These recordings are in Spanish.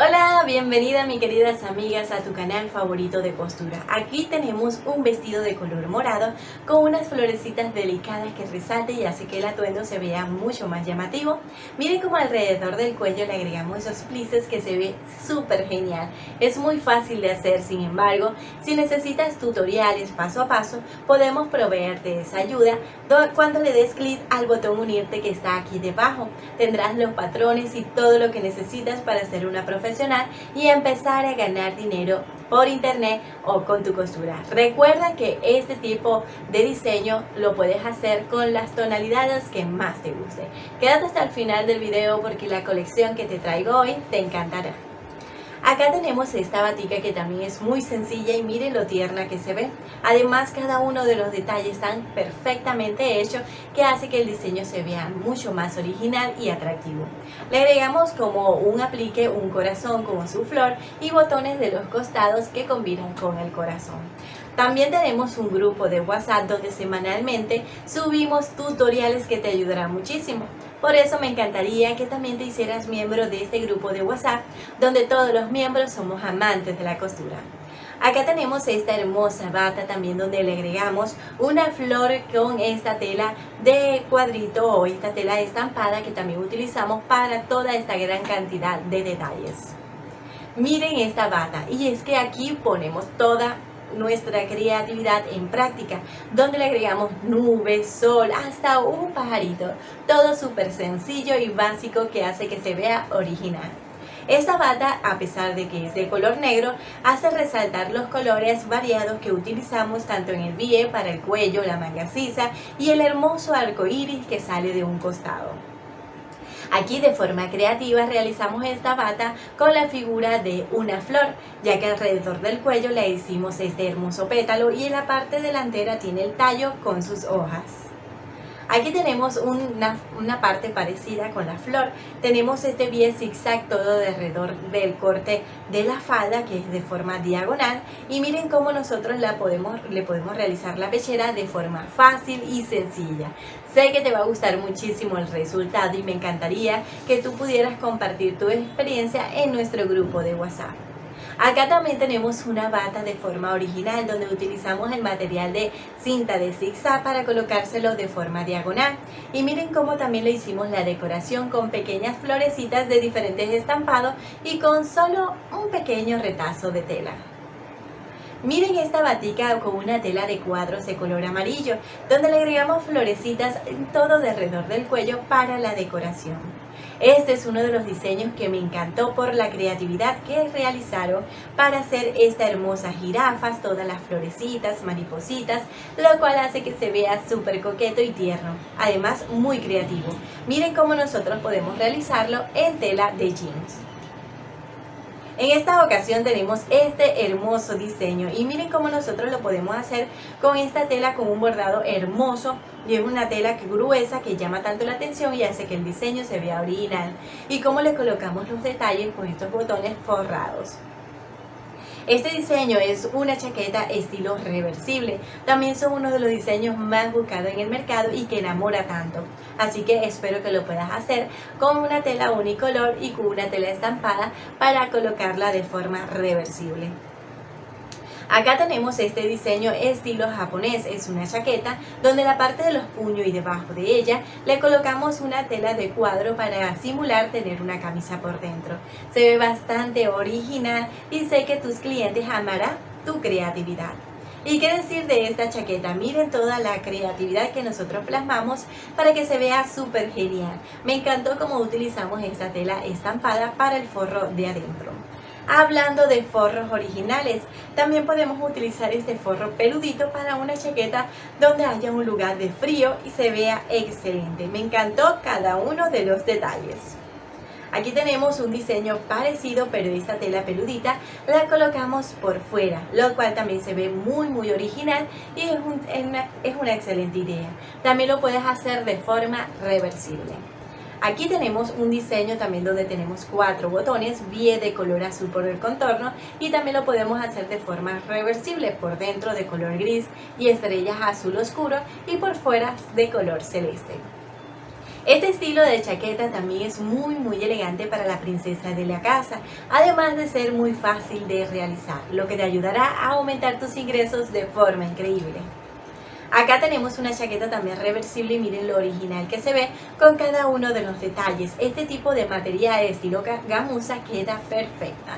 Hola, bienvenida mi queridas amigas a tu canal favorito de costura. Aquí tenemos un vestido de color morado con unas florecitas delicadas que resalte y hace que el atuendo se vea mucho más llamativo. Miren como alrededor del cuello le agregamos esos plices que se ve súper genial. Es muy fácil de hacer, sin embargo, si necesitas tutoriales paso a paso, podemos proveerte esa ayuda cuando le des clic al botón unirte que está aquí debajo. Tendrás los patrones y todo lo que necesitas para hacer una y empezar a ganar dinero por internet o con tu costura. Recuerda que este tipo de diseño lo puedes hacer con las tonalidades que más te guste. Quédate hasta el final del video porque la colección que te traigo hoy te encantará. Acá tenemos esta batica que también es muy sencilla y miren lo tierna que se ve. Además cada uno de los detalles están perfectamente hechos que hace que el diseño se vea mucho más original y atractivo. Le agregamos como un aplique un corazón con su flor y botones de los costados que combinan con el corazón. También tenemos un grupo de WhatsApp donde semanalmente subimos tutoriales que te ayudarán muchísimo. Por eso me encantaría que también te hicieras miembro de este grupo de WhatsApp, donde todos los miembros somos amantes de la costura. Acá tenemos esta hermosa bata también donde le agregamos una flor con esta tela de cuadrito o esta tela estampada que también utilizamos para toda esta gran cantidad de detalles. Miren esta bata y es que aquí ponemos toda nuestra creatividad en práctica, donde le agregamos nubes, sol, hasta un pajarito. Todo súper sencillo y básico que hace que se vea original. Esta bata, a pesar de que es de color negro, hace resaltar los colores variados que utilizamos tanto en el bie para el cuello, la manga sisa y el hermoso arco iris que sale de un costado. Aquí de forma creativa realizamos esta bata con la figura de una flor, ya que alrededor del cuello le hicimos este hermoso pétalo y en la parte delantera tiene el tallo con sus hojas. Aquí tenemos una, parte parecida con la flor. Tenemos este pie zigzag todo alrededor del corte de la falda que es de forma diagonal. Y miren cómo nosotros la podemos, le podemos realizar la pechera de forma fácil y sencilla. Sé que te va a gustar muchísimo el resultado y me encantaría que tú pudieras compartir tu experiencia en nuestro grupo de WhatsApp. Acá también tenemos una bata de forma original donde utilizamos el material de cinta de zigzag para colocárselo de forma diagonal. Y miren cómo también le hicimos la decoración con pequeñas florecitas de diferentes estampados y con solo un pequeño retazo de tela. Miren esta batica con una tela de cuadros de color amarillo, donde le agregamos florecitas en todo alrededor del cuello para la decoración. Este es uno de los diseños que me encantó por la creatividad que realizaron para hacer esta hermosa jirafas, todas las florecitas, maripositas, lo cual hace que se vea súper coqueto y tierno. Además, muy creativo. Miren cómo nosotros podemos realizarlo en tela de jeans. En esta ocasión tenemos este hermoso diseño. Y miren cómo nosotros lo podemos hacer con esta tela con un bordado hermoso. Y es una tela gruesa que llama tanto la atención y hace que el diseño se vea original. Y cómo le colocamos los detalles con estos botones forrados. Este diseño es una chaqueta estilo reversible. También son uno de los diseños más buscados en el mercado y que enamora tanto. Así que espero que lo puedas hacer con una tela unicolor y con una tela estampada para colocarla de forma reversible. Acá tenemos este diseño estilo japonés, es una chaqueta donde la parte de los puños y debajo de ella le colocamos una tela de cuadro para simular tener una camisa por dentro. Se ve bastante original y sé que tus clientes amarán tu creatividad. ¿Y qué decir de esta chaqueta? Miren toda la creatividad que nosotros plasmamos para que se vea súper genial. Me encantó cómo utilizamos esta tela estampada para el forro de adentro. Hablando de forros originales, también podemos utilizar este forro peludito para una chaqueta donde haya un lugar de frío y se vea excelente. Me encantó cada uno de los detalles. Aquí tenemos un diseño parecido, pero esta tela peludita la colocamos por fuera, lo cual también se ve muy muy original y es, es una excelente idea. También lo puedes hacer de forma reversible. Aquí tenemos un diseño también donde tenemos cuatro botones, bien de color azul por el contorno y también lo podemos hacer de forma reversible por dentro de color gris y estrellas azul oscuro y por fuera de color celeste. Este estilo de chaqueta también es muy muy elegante para la princesa de la casa, además de ser muy fácil de realizar, lo que te ayudará a aumentar tus ingresos de forma increíble. Acá tenemos una chaqueta también reversible y miren lo original que se ve con cada uno de los detalles. Este tipo de material estilo gamuza queda perfecta.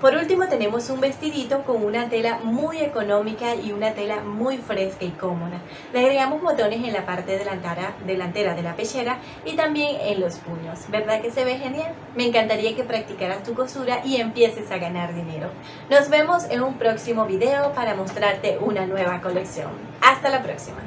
Por último tenemos un vestidito con una tela muy económica y una tela muy fresca y cómoda. Le agregamos botones en la parte delantera, delantera de la pechera y también en los puños. ¿Verdad que se ve genial? Me encantaría que practicaras tu costura y empieces a ganar dinero. Nos vemos en un próximo video para mostrarte una nueva colección. Hasta la próxima.